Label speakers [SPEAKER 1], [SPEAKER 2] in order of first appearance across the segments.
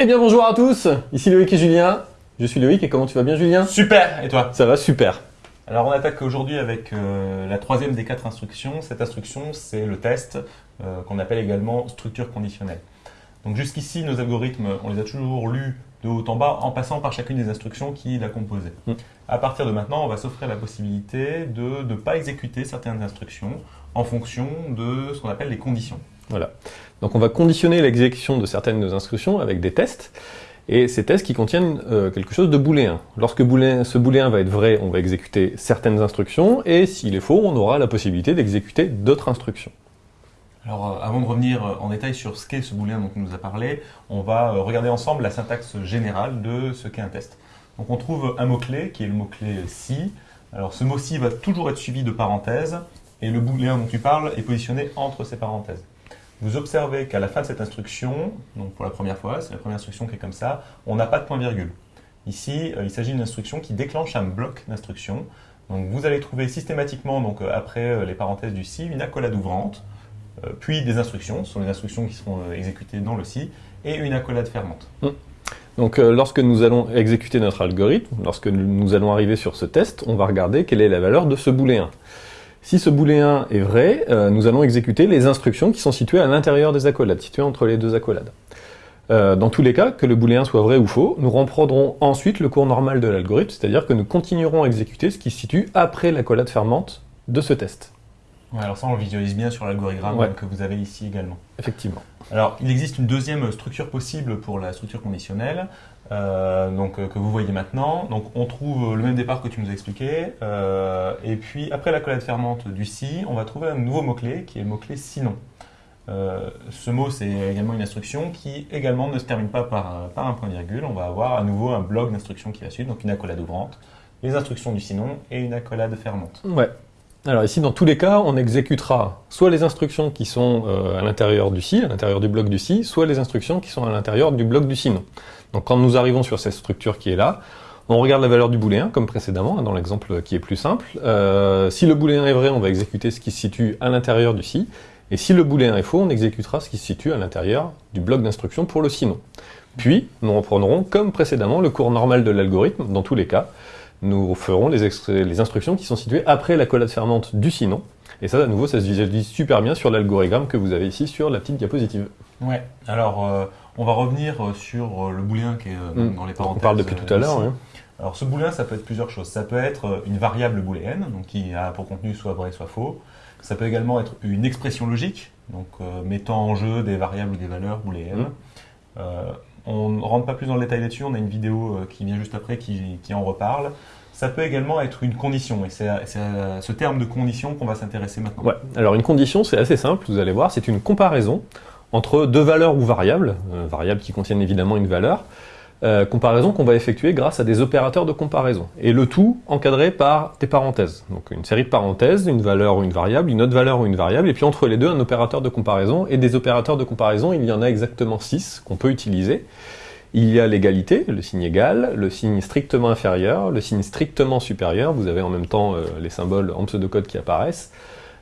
[SPEAKER 1] Eh bien bonjour à tous, ici Loïc et Julien. Je suis Loïc et comment tu vas bien Julien?
[SPEAKER 2] Super Et toi?
[SPEAKER 1] Ça va super.
[SPEAKER 2] Alors on attaque aujourd'hui avec euh, la troisième des quatre instructions. Cette instruction c'est le test euh, qu'on appelle également structure conditionnelle. Donc jusqu'ici nos algorithmes on les a toujours lus de haut en bas en passant par chacune des instructions qui la composaient.
[SPEAKER 1] Mm.
[SPEAKER 2] À partir de maintenant on va s'offrir la possibilité de ne pas exécuter certaines instructions en fonction de ce qu'on appelle les conditions.
[SPEAKER 1] Voilà. Donc on va conditionner l'exécution de certaines de nos instructions avec des tests, et ces tests qui contiennent euh, quelque chose de booléen. Lorsque ce booléen va être vrai, on va exécuter certaines instructions, et s'il est faux, on aura la possibilité d'exécuter d'autres instructions.
[SPEAKER 2] Alors euh, avant de revenir euh, en détail sur ce qu'est ce booléen dont on nous a parlé, on va regarder ensemble la syntaxe générale de ce qu'est un test. Donc on trouve un mot-clé qui est le mot-clé si. Alors ce mot si va toujours être suivi de parenthèses, et le booléen dont tu parles est positionné entre ces parenthèses. Vous observez qu'à la fin de cette instruction, donc pour la première fois, c'est la première instruction qui est comme ça, on n'a pas de point-virgule. Ici, euh, il s'agit d'une instruction qui déclenche un bloc d'instructions. Donc vous allez trouver systématiquement, donc euh, après euh, les parenthèses du si, une accolade ouvrante, puis des instructions, ce sont les instructions qui seront exécutées dans le si, et une accolade fermante.
[SPEAKER 1] Donc euh, lorsque nous allons exécuter notre algorithme, lorsque nous allons arriver sur ce test, on va regarder quelle est la valeur de ce booléen. Si ce booléen est vrai, euh, nous allons exécuter les instructions qui sont situées à l'intérieur des accolades, situées entre les deux accolades. Euh, dans tous les cas, que le booléen soit vrai ou faux, nous reprendrons ensuite le cours normal de l'algorithme, c'est-à-dire que nous continuerons à exécuter ce qui se situe après l'accolade fermante de ce test.
[SPEAKER 2] Ouais, alors ça, on le visualise bien sur l'algorithme
[SPEAKER 1] Ouais.
[SPEAKER 2] que vous avez ici également.
[SPEAKER 1] Effectivement.
[SPEAKER 2] Alors, il existe une deuxième structure possible pour la structure conditionnelle, euh, donc, euh, que vous voyez maintenant. Donc, on trouve le même départ que tu nous as expliqué, euh, et puis après la collade fermante du si, on va trouver un nouveau mot-clé qui est le mot-clé sinon. Ce mot, c'est également une instruction qui également ne se termine pas par, un- par un point-virgule. On va avoir à nouveau un bloc d'instructions qui va suivre, donc une accolade ouvrante, les instructions du sinon et une accolade fermante.
[SPEAKER 1] Ouais. Alors ici, dans tous les cas, on exécutera soit les instructions qui sont euh, à l'intérieur du si, à l'intérieur du bloc du si, soit les instructions qui sont à l'intérieur du bloc du sinon. Donc quand nous arrivons sur cette structure qui est là, on regarde la valeur du booléen, comme précédemment, hein, dans l'exemple qui est plus simple. Euh, si le booléen est vrai, on va exécuter ce qui se situe à l'intérieur du si, et si le booléen est faux, on exécutera ce qui se situe à l'intérieur du bloc d'instruction pour le sinon. Puis, nous reprendrons, comme précédemment, le cours normal de l'algorithme, dans tous les cas, nous ferons les, instructions qui sont situées après la collade fermante du sinon. Et ça, à nouveau, ça se visualise super bien sur l'algorithme que vous avez ici sur la petite diapositive.
[SPEAKER 2] Ouais. Alors, euh, on va revenir euh, sur euh, le booléen qui est euh,
[SPEAKER 1] Mm.
[SPEAKER 2] dans les
[SPEAKER 1] On
[SPEAKER 2] parenthèses.
[SPEAKER 1] parle depuis tout à l'heure.
[SPEAKER 2] Alors, ce booléen, ça peut être plusieurs choses. Ça peut être une variable booléenne, donc qui a pour contenu soit vrai, soit faux. Ça peut également être une expression logique, donc euh, mettant en jeu des variables ou des valeurs booléennes.
[SPEAKER 1] Mm.
[SPEAKER 2] Euh, on ne rentre pas plus dans le détail là-dessus. On a une vidéo euh, qui vient juste après qui, en reparle. Ça peut également être une condition, et c'est à, à ce terme de condition qu'on va s'intéresser maintenant.
[SPEAKER 1] Ouais. Alors une condition, c'est assez simple, vous allez voir, c'est une comparaison entre deux valeurs ou variables, euh, variables qui contiennent évidemment une valeur, euh, comparaison qu'on va effectuer grâce à des opérateurs de comparaison. Et le tout encadré par des parenthèses. Donc une série de parenthèses, une valeur ou une variable, une autre valeur ou une variable, et puis entre les deux un opérateur de comparaison. Et des opérateurs de comparaison, il y en a exactement six qu'on peut utiliser. Il y a l'égalité, le signe égal, le signe strictement inférieur, le signe strictement supérieur, vous avez en même temps euh, les symboles en pseudocode qui apparaissent,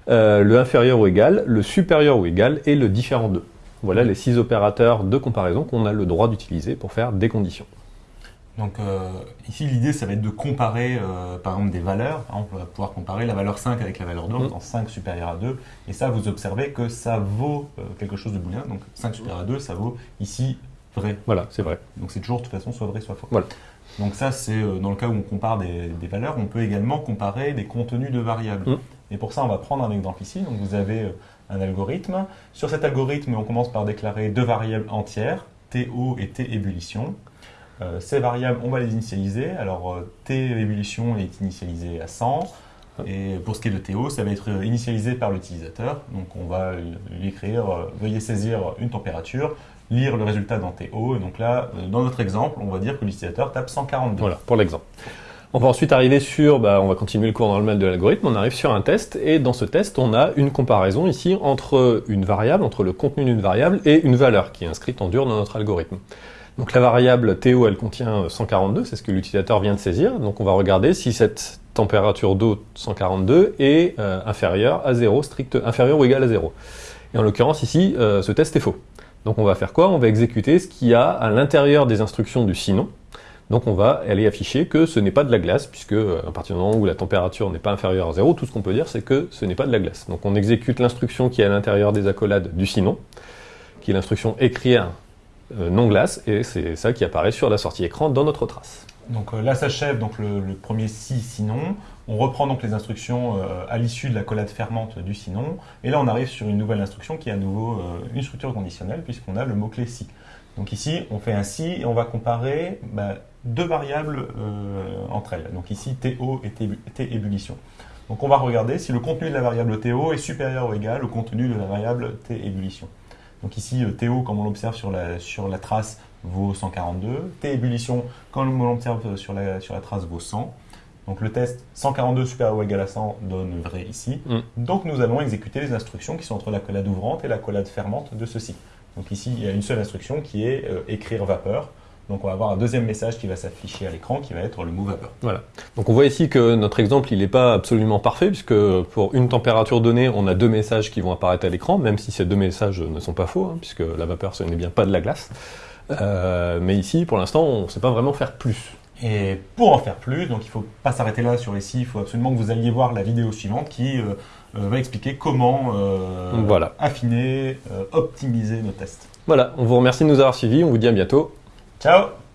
[SPEAKER 1] euh, le inférieur ou égal, le supérieur ou égal et le différent de. Voilà les six opérateurs de comparaison qu'on a le droit d'utiliser pour faire des conditions.
[SPEAKER 2] Donc euh, ici l'idée ça va être de comparer euh, par exemple des valeurs. On va pouvoir comparer la valeur 5 avec la valeur 2 en
[SPEAKER 1] Mm.
[SPEAKER 2] faisant 5 supérieur à 2. Et ça vous observez que ça vaut euh, quelque chose de booléen. Donc 5 supérieur à 2 ça vaut ici vrai.
[SPEAKER 1] Voilà, c'est vrai.
[SPEAKER 2] Donc c'est toujours de toute façon soit vrai soit faux.
[SPEAKER 1] Voilà.
[SPEAKER 2] Donc ça c'est dans le cas où on compare des, des valeurs. On peut également comparer des contenus de variables.
[SPEAKER 1] Mm.
[SPEAKER 2] Et pour ça on va prendre un exemple ici. Donc vous avez un algorithme. Sur cet algorithme on commence par déclarer deux variables entières. TO et T ébullition. Euh, ces variables, on va les initialiser. Alors, euh, T ébullition est initialisé à 100. Et pour ce qui est de TO, ça va être euh, initialisé par l'utilisateur. Donc, on va lui écrire Veuillez saisir une température, lire le résultat dans TO. Et donc là, dans notre exemple, on va dire que l'utilisateur tape 142.
[SPEAKER 1] Voilà, pour l'exemple. On va ensuite arriver sur, bah, on va continuer le cours normal de l'algorithme, on arrive sur un test, et dans ce test, on a une comparaison ici entre une variable, entre le contenu d'une variable et une valeur qui est inscrite en dur dans notre algorithme. Donc la variable TO, elle contient 142, c'est ce que l'utilisateur vient de saisir, donc on va regarder si cette température d'eau 142 est euh, inférieure à 0, strict, inférieure ou égale à 0. Et en l'occurrence ici, euh, ce test est faux. Donc on va faire quoi? On va exécuter ce qu'il y a à l'intérieur des instructions du sinon. Donc on va aller afficher que ce n'est pas de la glace, puisque euh, à partir du moment où la température n'est pas inférieure à 0, tout ce qu'on peut dire c'est que ce n'est pas de la glace. Donc on exécute l'instruction qui est à l'intérieur des accolades du sinon, qui est l'instruction écrire euh, non glace, et c'est ça qui apparaît sur la sortie écran dans notre trace.
[SPEAKER 2] Donc euh, là s'achève donc le, premier si sinon. On reprend donc les instructions à l'issue de la fermante du sinon, et là on arrive sur une nouvelle instruction qui est à nouveau une structure conditionnelle puisqu'on a le mot-clé si. Donc ici on fait un si et on va comparer bah, deux variables euh, entre elles. Donc ici, TO et T ébullition. Donc on va regarder si le contenu de la variable TO est supérieur ou égal au contenu de la variable T ébullition. Donc ici, euh, TO, comme on l'observe sur la, sur la trace, vaut 142. T ébullition, comme on l'observe sur la, sur la trace, vaut 100. Donc le test 142 supérieur ou égal à 100 donne vrai ici. Mm. Donc nous allons exécuter les instructions qui sont entre la collade ouvrante et la collade fermante de ceci. Donc ici, il y a une seule instruction qui est euh, écrire vapeur. Donc on va avoir un deuxième message qui va s'afficher à l'écran qui va être le mot vapeur.
[SPEAKER 1] Voilà. Donc on voit ici que notre exemple il n'est pas absolument parfait puisque pour une température donnée on a deux messages qui vont apparaître à l'écran même si ces deux messages ne sont pas faux hein, puisque la vapeur ce n'est bien pas de la glace. Euh, mais ici pour l'instant on ne sait pas vraiment faire plus.
[SPEAKER 2] Et pour en faire plus, donc il ne faut pas s'arrêter là sur les il faut absolument que vous alliez voir la vidéo suivante qui euh, euh, va expliquer comment voilà. affiner, optimiser nos tests.
[SPEAKER 1] Voilà, on vous remercie de nous avoir suivis, on vous dit à bientôt.
[SPEAKER 2] Ciao